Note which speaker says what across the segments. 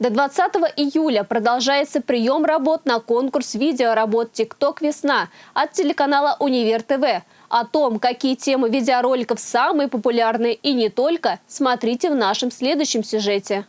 Speaker 1: До 20 июля продолжается прием работ на конкурс видеоработ «ТикТок Весна» от телеканала «Универ ТВ». О том, какие темы видеороликов самые популярные и не только, смотрите в нашем следующем сюжете.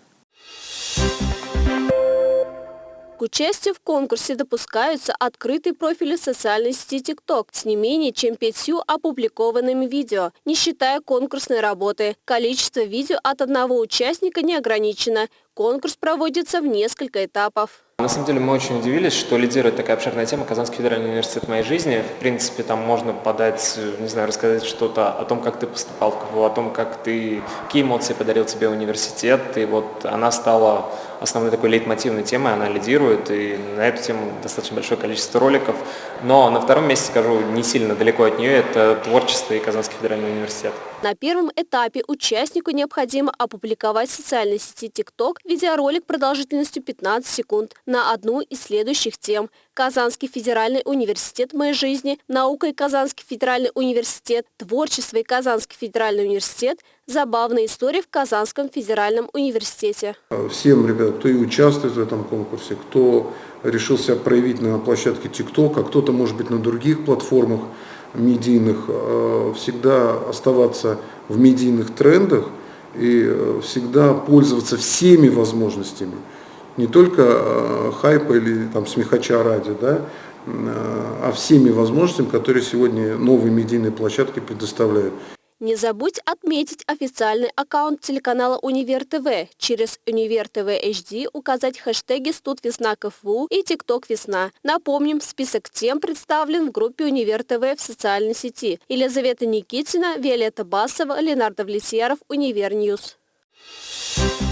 Speaker 1: К участию в конкурсе допускаются открытые профили социальной сети TikTok с не менее чем пятью опубликованными видео, не считая конкурсной работы. Количество видео от одного участника не ограничено. Конкурс проводится в несколько этапов.
Speaker 2: На самом деле мы очень удивились, что лидирует такая обширная тема Казанский федеральный университет моей жизни. В принципе, там можно подать, не знаю, рассказать что-то о том, как ты поступал в КФУ, о том, как ты, какие эмоции подарил тебе университет. И вот она стала основной такой лейтмотивной темой, она лидирует, и на эту тему достаточно большое количество роликов. Но на втором месте, скажу, не сильно далеко от нее, это творчество и Казанский федеральный университет.
Speaker 1: На первом этапе участнику необходимо опубликовать в социальной сети TikTok видеоролик продолжительностью 15 секунд на одну из следующих тем. Казанский федеральный университет моей жизни, наука и Казанский федеральный университет, творчество и Казанский федеральный университет, забавные истории в Казанском федеральном университете.
Speaker 3: Всем, ребят, кто и участвует в этом конкурсе, кто решил себя проявить на площадке TikTok, а кто-то, может быть, на других платформах медийных, э, всегда оставаться в медийных трендах и э, всегда пользоваться всеми возможностями, не только э, хайпа или там смехача ради, да, а всеми возможностями, которые сегодня новые медийные площадки предоставляют.
Speaker 1: Не забудь отметить официальный аккаунт телеканала Универ ТВ. Через Универ ТВ HD указать хэштеги «Студ Весна КФУ» и «ТикТок Весна». Напомним, список тем представлен в группе Универ ТВ в социальной сети. Елизавета Никитина, Виолетта Басова, Ленардо Влетьяров, Универ News. Thank you.